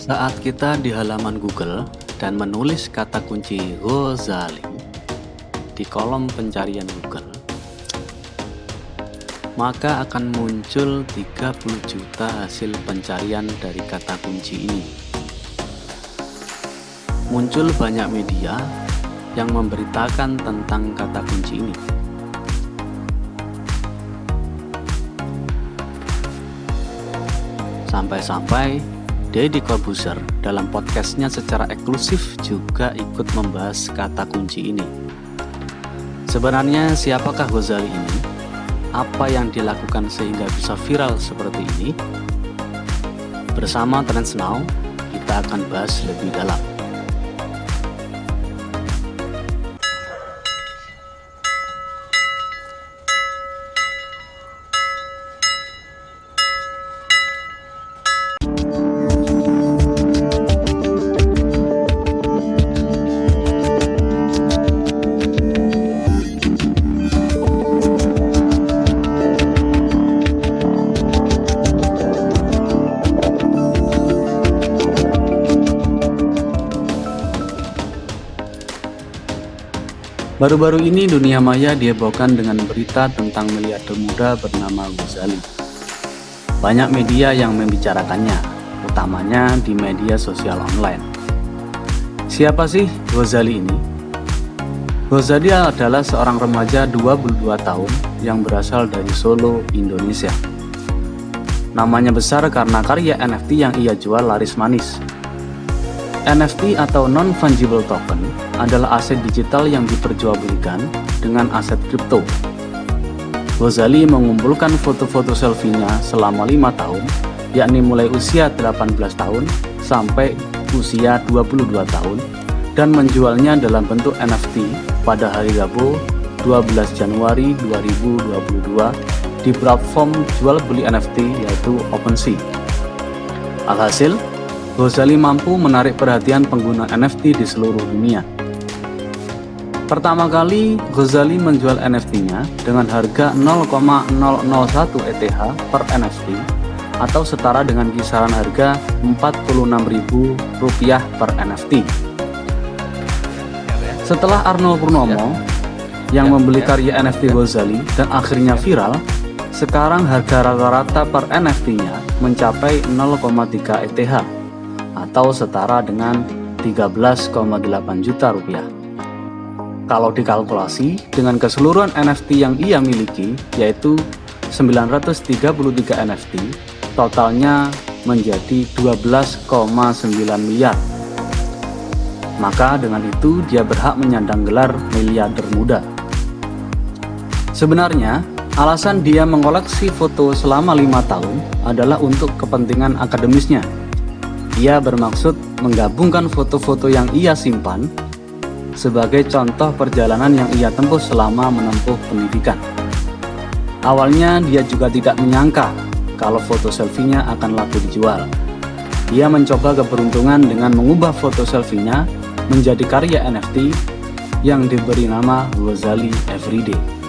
Saat kita di halaman Google dan menulis kata kunci Ghazali di kolom pencarian Google, maka akan muncul 30 juta hasil pencarian dari kata kunci ini. Muncul banyak media yang memberitakan tentang kata kunci ini. Sampai-sampai Deddy Corbuzier dalam podcastnya secara eksklusif juga ikut membahas kata kunci ini. Sebenarnya siapakah Ghazali ini? Apa yang dilakukan sehingga bisa viral seperti ini? Bersama Trends Now, kita akan bahas lebih dalam. Baru-baru ini dunia maya dihebohkan dengan berita tentang miliarder muda bernama Ghazali. Banyak media yang membicarakannya, utamanya di media sosial online. Siapa sih Ghazali ini? Ghazali adalah seorang remaja 22 tahun yang berasal dari Solo, Indonesia. Namanya besar karena karya NFT yang ia jual laris manis, NFT atau Non-Fungible Token adalah aset digital yang diperjualbelikan dengan aset kripto. Ghazali mengumpulkan foto-foto selfie-nya selama lima tahun, yakni mulai usia 18 tahun sampai usia 22 tahun, dan menjualnya dalam bentuk NFT pada hari Rabu 12 Januari 2022 di platform jual beli NFT yaitu OpenSea. Alhasil, Ghazali mampu menarik perhatian pengguna NFT di seluruh dunia. Pertama kali, Ghazali menjual NFT-nya dengan harga 0,001 ETH per NFT atau setara dengan kisaran harga Rp46.000 per NFT. Setelah Arnold Purnomo yang membeli karya NFT Ghazali dan akhirnya viral, sekarang harga rata-rata per NFT-nya mencapai 0,3 ETH atau setara dengan 13,8 juta rupiah. Kalau dikalkulasi dengan keseluruhan NFT yang ia miliki yaitu 933 NFT, totalnya menjadi 12,9 miliar. Maka dengan itu dia berhak menyandang gelar miliarder muda. Sebenarnya, alasan dia mengoleksi foto selama lima tahun adalah untuk kepentingan akademisnya ia bermaksud menggabungkan foto-foto yang ia simpan sebagai contoh perjalanan yang ia tempuh selama menempuh pendidikan. Awalnya dia juga tidak menyangka kalau foto selfie-nya akan laku dijual. Ia mencoba keberuntungan dengan mengubah foto selfie-nya menjadi karya NFT yang diberi nama Ghazali Everyday.